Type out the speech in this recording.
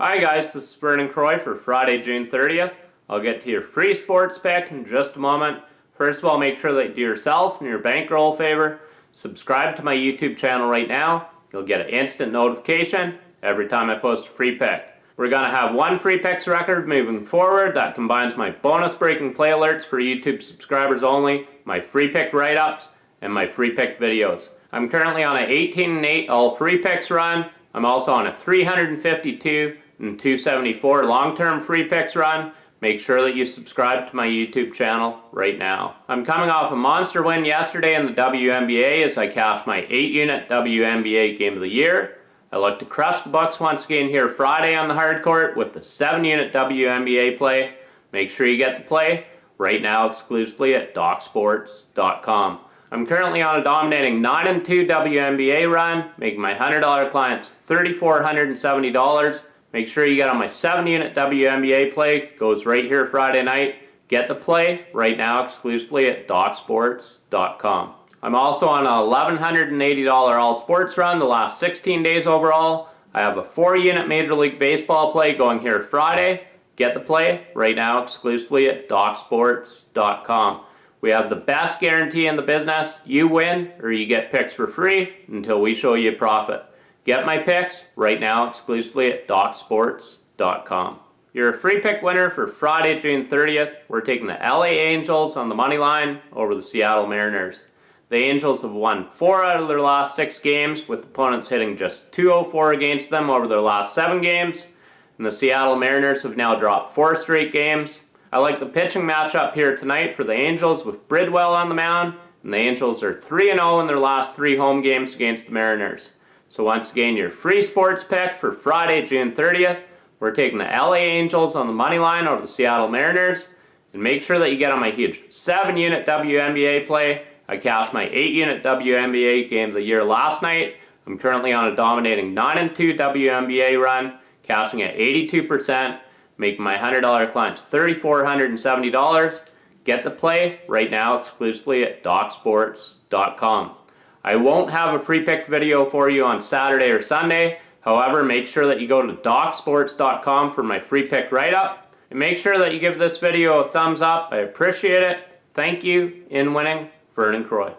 Hi guys, this is Vernon Croy for Friday, June 30th. I'll get to your free sports pick in just a moment. First of all, make sure that you do yourself and your bankroll a favor. Subscribe to my YouTube channel right now. You'll get an instant notification every time I post a free pick. We're going to have one free picks record moving forward that combines my bonus breaking play alerts for YouTube subscribers only, my free pick write-ups, and my free pick videos. I'm currently on an 18 and 8 all free picks run. I'm also on a 352 and 274 long-term free picks run. Make sure that you subscribe to my YouTube channel right now. I'm coming off a monster win yesterday in the WNBA as I cashed my 8-unit WNBA Game of the Year. I look to crush the books once again here Friday on the hard court with the 7-unit WNBA play. Make sure you get the play right now exclusively at DocSports.com. I'm currently on a dominating 9 2 WNBA run, making my $100 clients $3,470. Make sure you get on my 7 unit WNBA play, goes right here Friday night. Get the play right now exclusively at DocSports.com. I'm also on a $1,180 all sports run the last 16 days overall. I have a 4 unit Major League Baseball play going here Friday. Get the play right now exclusively at DocSports.com. We have the best guarantee in the business. You win or you get picks for free until we show you profit. Get my picks right now exclusively at DocSports.com. You're a free pick winner for Friday, June 30th. We're taking the LA Angels on the money line over the Seattle Mariners. The Angels have won four out of their last six games, with opponents hitting just 204 against them over their last seven games. And the Seattle Mariners have now dropped four straight games. I like the pitching matchup here tonight for the Angels with Bridwell on the mound. And the Angels are 3-0 in their last three home games against the Mariners. So once again, your free sports pick for Friday, June 30th. We're taking the LA Angels on the money line over the Seattle Mariners. And make sure that you get on my huge 7-unit WNBA play. I cashed my 8-unit WNBA game of the year last night. I'm currently on a dominating 9-2 WNBA run, cashing at 82%, making my $100 clients $3,470. Get the play right now exclusively at DocSports.com. I won't have a free pick video for you on Saturday or Sunday. However, make sure that you go to DocSports.com for my free pick write-up. And make sure that you give this video a thumbs up. I appreciate it. Thank you. In winning, Vernon Croy.